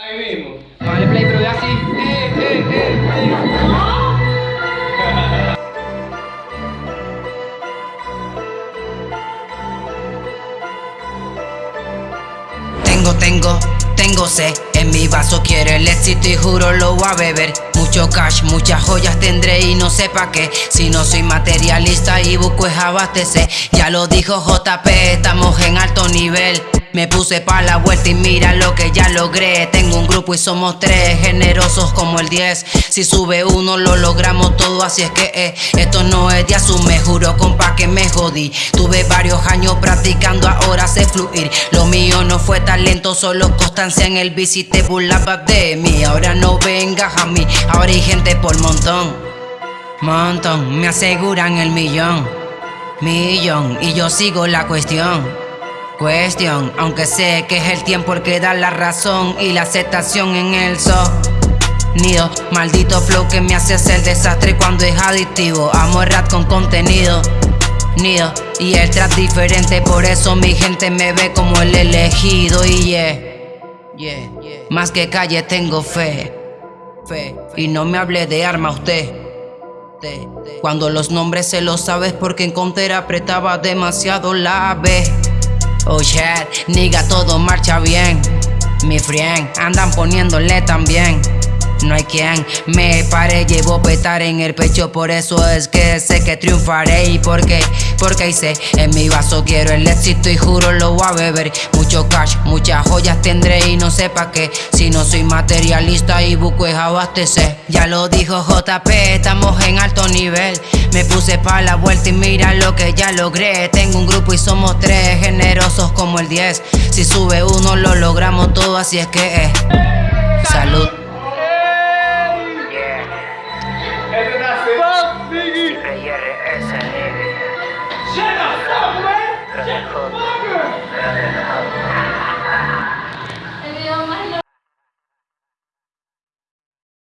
Ahí mismo. Vale, play, pero ve así. Eh, eh, eh, eh. Tengo, tengo, tengo sed En mi vaso quiero el éxito y juro lo voy a beber Mucho cash, muchas joyas tendré y no sé pa' qué Si no soy materialista y busco es abastecer Ya lo dijo JP, estamos en alto nivel me puse pa' la vuelta y mira lo que ya logré. Tengo un grupo y somos tres, generosos como el 10 Si sube uno lo logramos todo, así es que eh, Esto no es de asume, juro compa que me jodí. Tuve varios años practicando, ahora sé fluir. Lo mío no fue talento, solo constancia en el bici Te burlabas de mí, ahora no vengas a mí. Ahora hay gente por montón Montón, me aseguran el millón Millón, y yo sigo la cuestión Cuestión, aunque sé que es el tiempo el que da la razón y la aceptación en el sonido. Maldito flow que me hace hacer desastre cuando es adictivo. Amo el rap con contenido. Nido y el trap diferente, por eso mi gente me ve como el elegido. Y yeah, yeah, más que calle tengo fe. Fe, y no me hable de arma usted. Cuando los nombres se los sabes porque en Counter apretaba demasiado la B. Oh shit, nigga, todo marcha bien. Mi friend, andan poniéndole también. No hay quien me pare, llevo petar en el pecho, por eso es que sé que triunfaré y por qué, porque sé, en mi vaso quiero el éxito y juro lo voy a beber. Mucho cash, muchas joyas tendré y no sé pa' qué, si no soy materialista y busco es abastecer. Ya lo dijo JP, estamos en alto nivel, me puse pa' la vuelta y mira lo que ya logré. Tengo un grupo y somos tres, generosos como el 10. Si sube uno lo logramos todo, así es que.